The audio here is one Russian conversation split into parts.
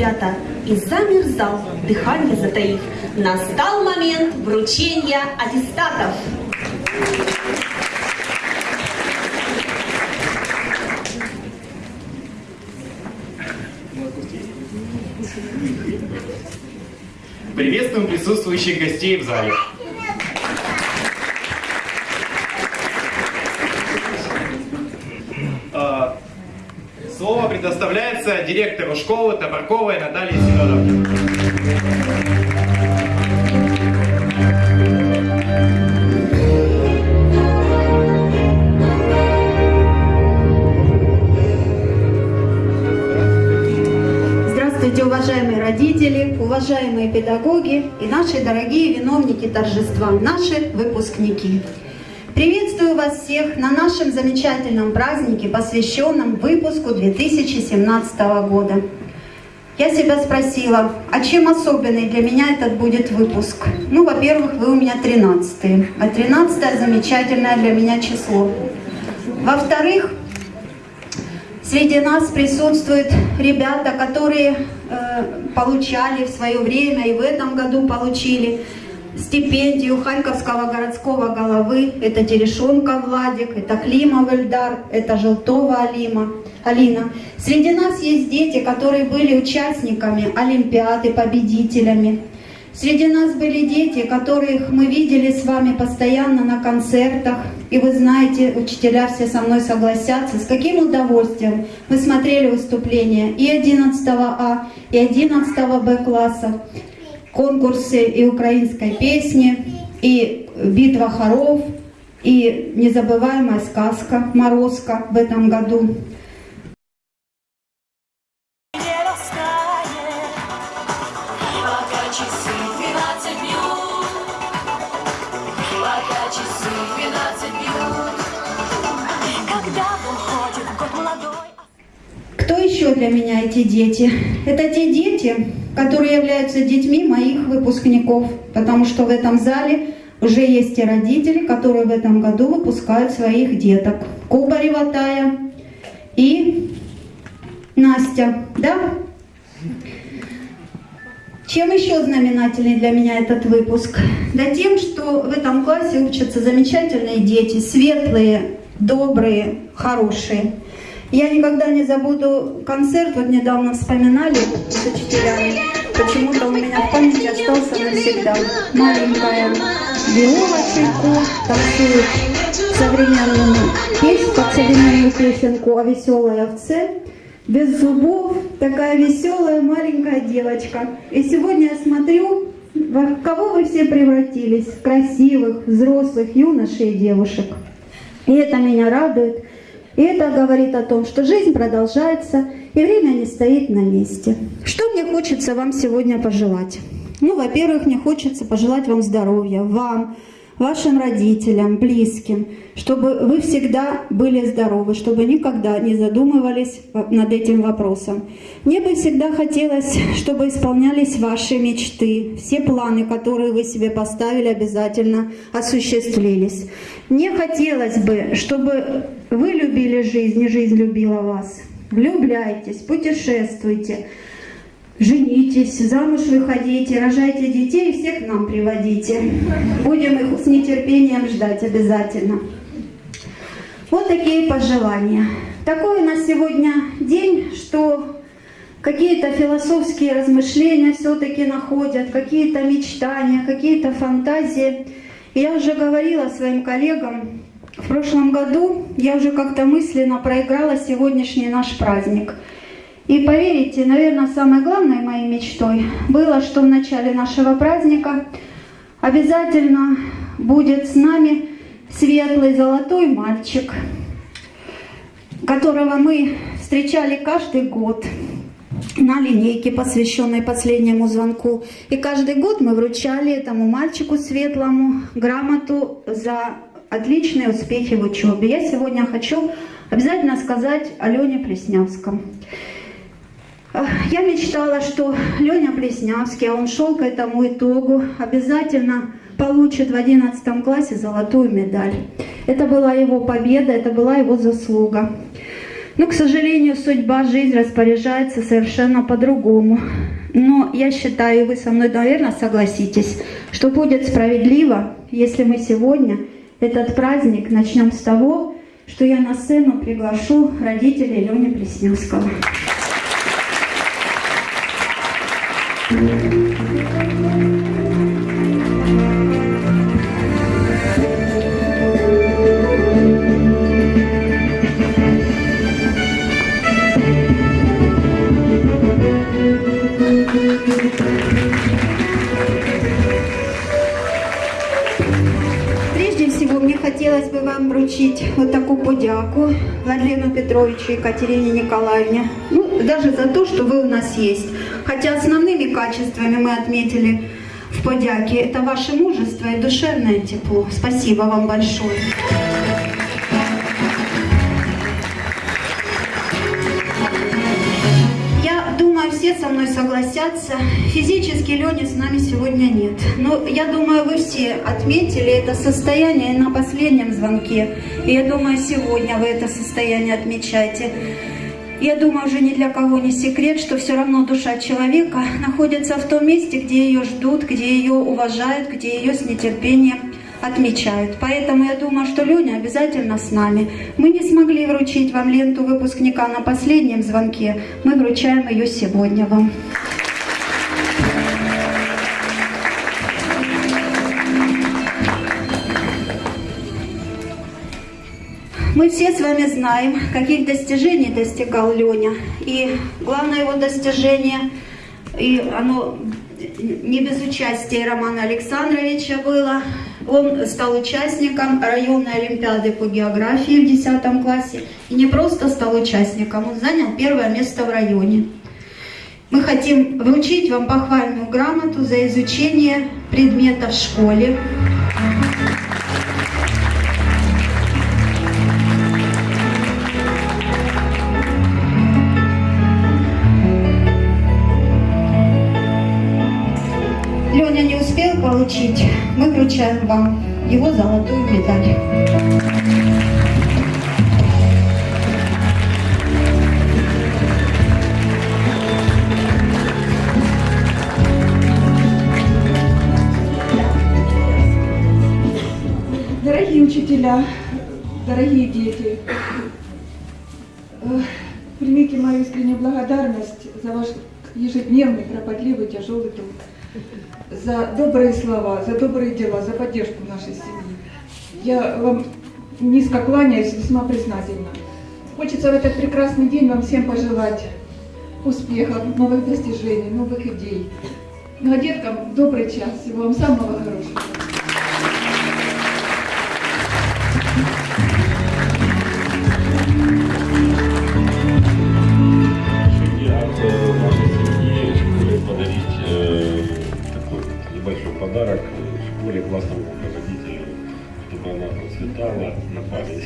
ребята, и замер зал, дыхание затаив. Настал момент вручения аттестатов. Приветствуем присутствующих гостей в зале. А, Слово предоставляется директору школы Топорковой Наталье Семеновне. Здравствуйте, уважаемые родители, уважаемые педагоги и наши дорогие виновники торжества, наши выпускники. Приветствую вас всех на нашем замечательном празднике, посвященном выпуску 2017 года. Я себя спросила, а чем особенный для меня этот будет выпуск? Ну, во-первых, вы у меня 13 а 13 замечательное для меня число. Во-вторых, Среди нас присутствуют ребята, которые э, получали в свое время и в этом году получили стипендию Харьковского городского головы. Это Терешонка Владик, это Климов Эльдар, это Желтова Алима, Алина. Среди нас есть дети, которые были участниками Олимпиады, победителями. Среди нас были дети, которых мы видели с вами постоянно на концертах. И вы знаете, учителя все со мной согласятся, с каким удовольствием мы смотрели выступления и 11 А, и 11 Б класса, конкурсы и украинской песни, и битва хоров, и незабываемая сказка «Морозко» в этом году. не растает, пока часы 12 бьют, пока часы 12 бьют, когда уходит год молодой. Кто еще для меня эти дети? Это те дети, которые являются детьми моих выпускников, потому что в этом зале уже есть и родители, которые в этом году выпускают своих деток. Кубарева Тая и Настя, да? Чем еще знаменательный для меня этот выпуск? Да тем, что в этом классе учатся замечательные дети, светлые, добрые, хорошие. Я никогда не забуду концерт, вот недавно вспоминали с учителями. Почему-то у меня в памяти остался навсегда. Маленькая Виола Чайко танцует современную песню, современную песенку о веселой овце. Без зубов, такая веселая маленькая девочка. И сегодня я смотрю, во кого вы все превратились, красивых, взрослых юношей и девушек. И это меня радует. И это говорит о том, что жизнь продолжается, и время не стоит на месте. Что мне хочется вам сегодня пожелать? Ну, во-первых, мне хочется пожелать вам здоровья, вам, вашим родителям, близким, чтобы вы всегда были здоровы, чтобы никогда не задумывались над этим вопросом. Мне бы всегда хотелось, чтобы исполнялись ваши мечты, все планы, которые вы себе поставили, обязательно осуществлились. Мне хотелось бы, чтобы вы любили жизнь, и жизнь любила вас. Влюбляйтесь, путешествуйте, женитесь, замуж выходите, рожайте детей и всех нам приводите. Будем их с нетерпением ждать обязательно. Вот такие пожелания. Такой у нас сегодня день, что какие-то философские размышления все-таки находят, какие-то мечтания, какие-то фантазии. Я уже говорила своим коллегам, в прошлом году я уже как-то мысленно проиграла сегодняшний наш праздник. И поверите, наверное, самой главной моей мечтой было, что в начале нашего праздника обязательно будет с нами светлый золотой мальчик, которого мы встречали каждый год на линейке, посвященной последнему звонку. И каждый год мы вручали этому мальчику светлому грамоту за отличные успехи в учебе. Я сегодня хочу обязательно сказать о Лене Плеснявском. Я мечтала, что Леня Плеснявский, а он шел к этому итогу, обязательно получит в 11 классе золотую медаль. Это была его победа, это была его заслуга. Но, к сожалению, судьба, жизнь распоряжается совершенно по-другому. Но я считаю, и вы со мной, наверное, согласитесь, что будет справедливо, если мы сегодня этот праздник начнем с того, что я на сцену приглашу родителей Лени Плесневского. Прежде всего, мне хотелось бы вам вручить вот такую подяку Владлену Петровичу и Екатерине Николаевне. Ну, даже за то, что вы у нас есть. Хотя основными качествами мы отметили в подяке это ваше мужество и душевное тепло. Спасибо вам большое. Все со мной согласятся. Физически Лени с нами сегодня нет. Но я думаю, вы все отметили это состояние на последнем звонке. И я думаю, сегодня вы это состояние отмечаете. Я думаю, уже ни для кого не секрет, что все равно душа человека находится в том месте, где ее ждут, где ее уважают, где ее с нетерпением отмечают. Поэтому я думаю, что Леня обязательно с нами. Мы не смогли вручить вам ленту выпускника на последнем звонке. Мы вручаем ее сегодня вам. Мы все с вами знаем, каких достижений достигал Леня. И главное его достижение, и оно не без участия Романа Александровича было, он стал участником районной олимпиады по географии в 10 классе. И не просто стал участником, он занял первое место в районе. Мы хотим вручить вам похвальную грамоту за изучение предмета в школе. Получить, мы вручаем вам его золотую медаль. Дорогие учителя, дорогие за добрые слова, за добрые дела, за поддержку нашей семьи. Я вам низко кланяюсь, весьма признательна. Хочется в этот прекрасный день вам всем пожелать успехов, новых достижений, новых идей. Ну а деткам добрый час, всего вам самого хорошего. Подарок школе классному руководителю, чтобы она процветала на память.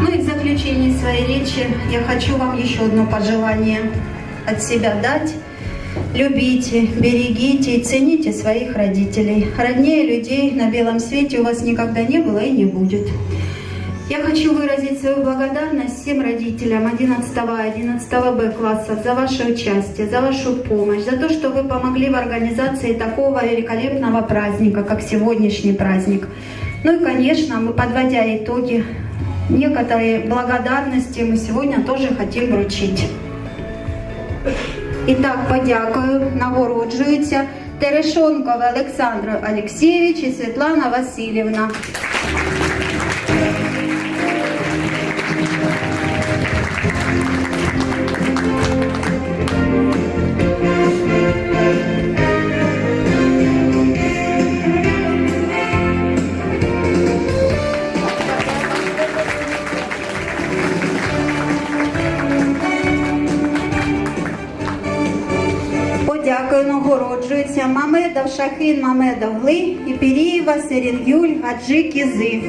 Ну в заключении своей речи я хочу вам еще одно пожелание от себя дать. Любите, берегите и цените своих родителей. Роднее людей на белом свете у вас никогда не было и не будет. Я хочу выразить свою благодарность всем родителям 11 А, 11 Б классов за ваше участие, за вашу помощь, за то, что вы помогли в организации такого великолепного праздника, как сегодняшний праздник. Ну и, конечно, мы, подводя итоги, некоторые благодарности мы сегодня тоже хотим вручить. І так, подякую, нагороджуються Терешонков Олександр Олексійович і Світлана Васильівна. поэтов Шахин Мамедов Глы, Ипериева, Серенгюль, Гаджи Кизы.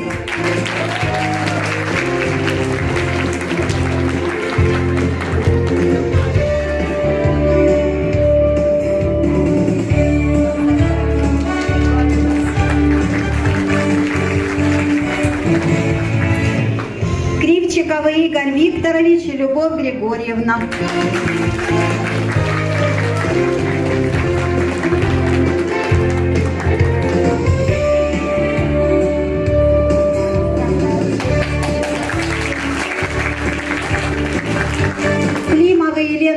Игорь Викторович и Любовь Григорьевна.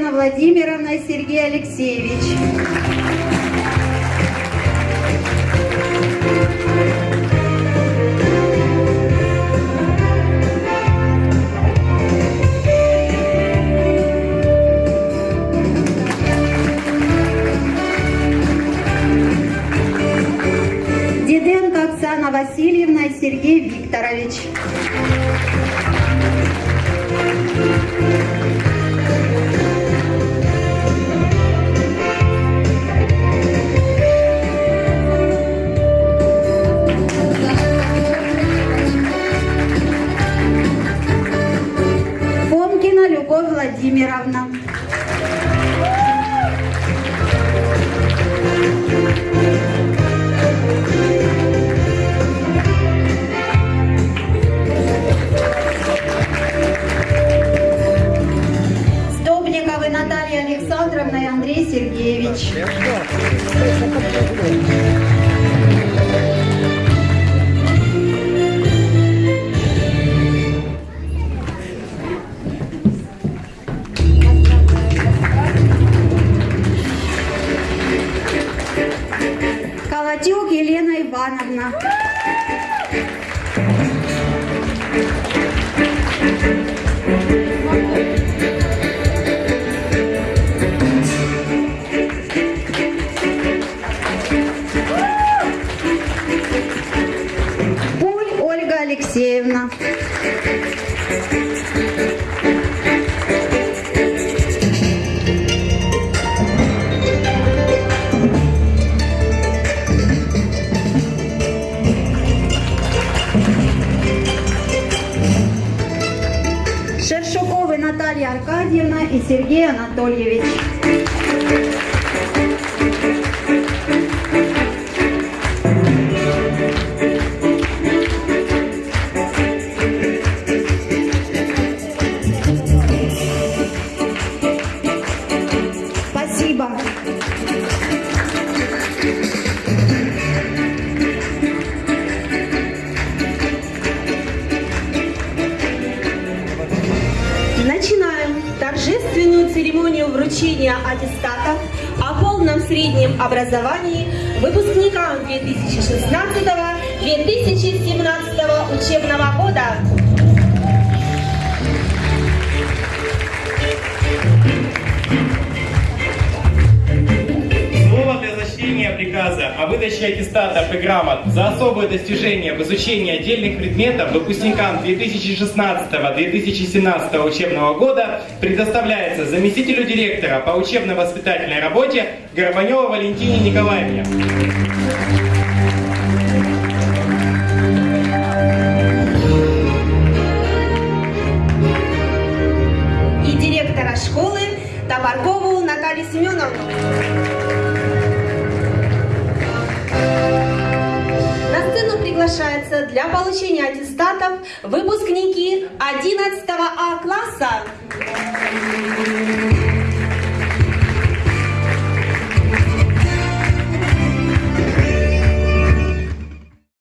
Елена Владимировна Сергей Алексеевич. Thank you. Аркадьевна и Сергей Анатольевич. Церемонию вручения аттестатов о полном среднем образовании выпускникам 2016-2017 учебного года. Слово о выдаче аттестатов и грамот за особые достижения в изучении отдельных предметов выпускникам 2016-2017 учебного года предоставляется заместителю директора по учебно-воспитательной работе Горбаневой Валентине Николаевне. и директора школы Топоркову Наталью Семеновну. приглашаются для получения аттестатов выпускники 11 А класса.